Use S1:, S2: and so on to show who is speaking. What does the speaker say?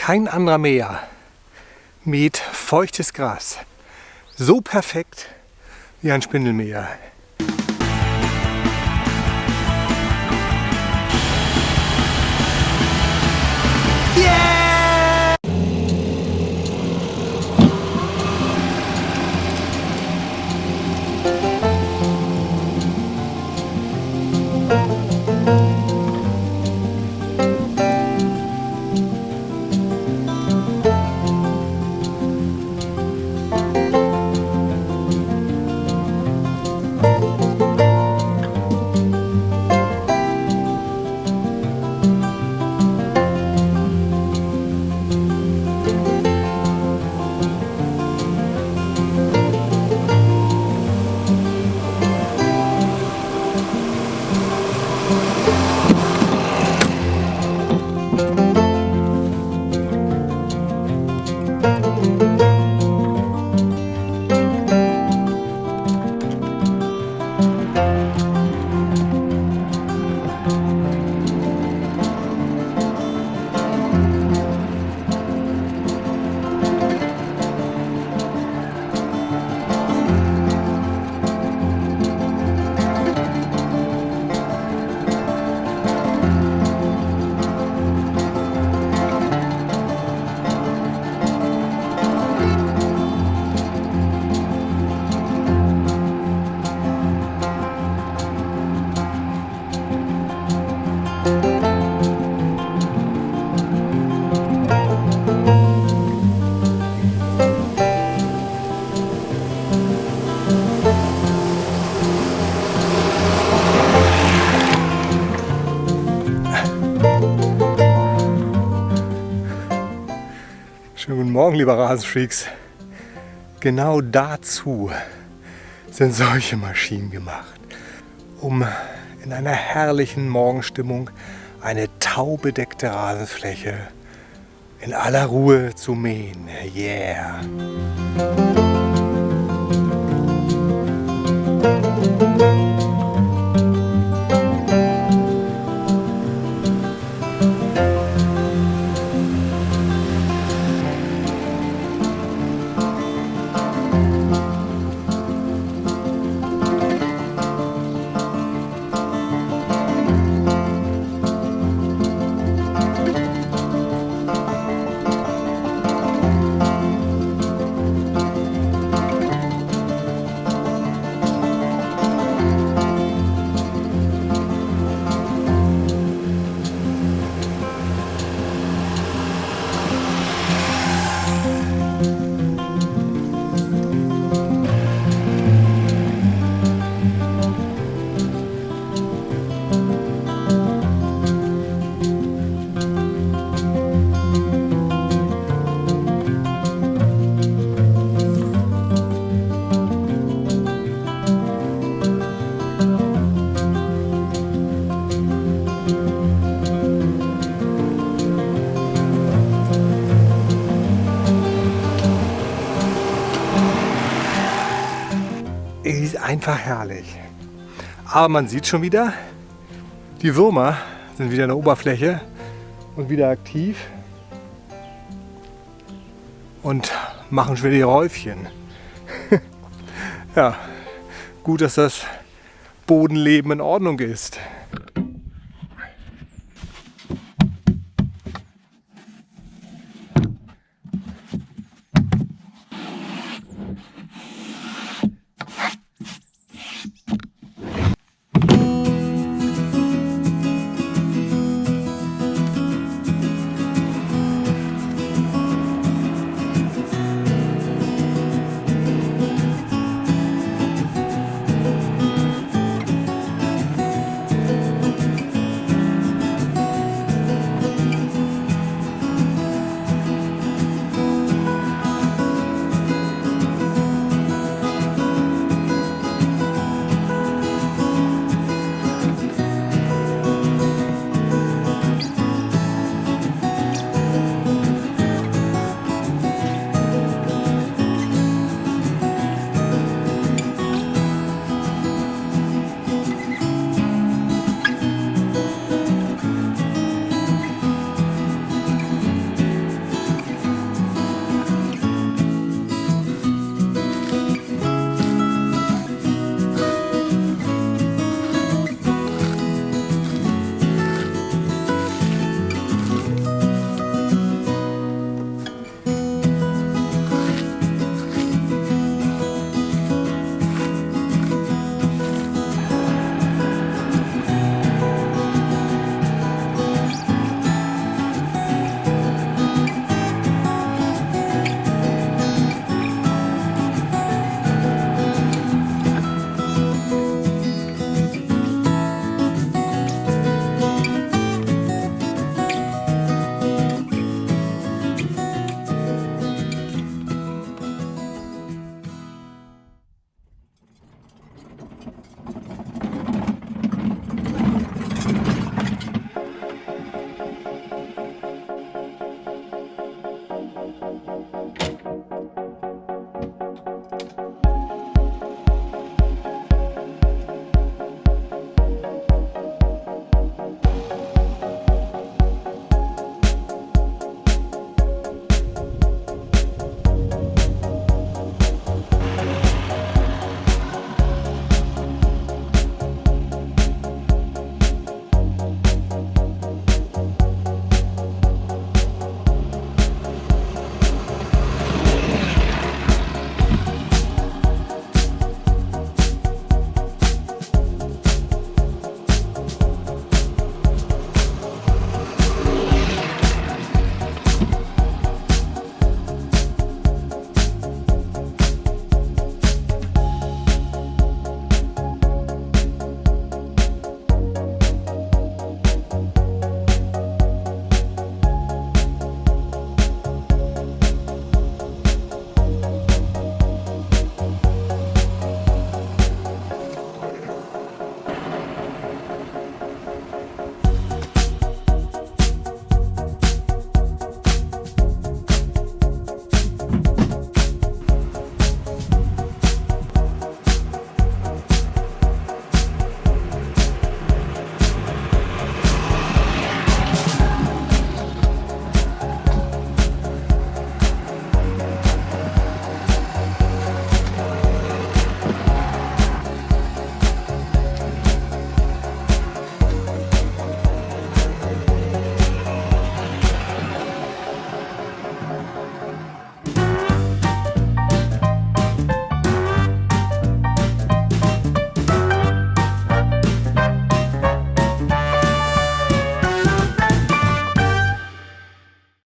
S1: Kein anderer Meer mäht feuchtes Gras so perfekt wie ein Spindelmäher. Schönen guten Morgen, liebe Rasenfreaks. Genau dazu sind solche Maschinen gemacht, um in einer herrlichen Morgenstimmung eine taubedeckte Rasenfläche in aller Ruhe zu mähen. Yeah! Ist einfach herrlich. Aber man sieht schon wieder, die Würmer sind wieder in der Oberfläche und wieder aktiv und machen schon wieder die Räufchen. ja, gut, dass das Bodenleben in Ordnung ist.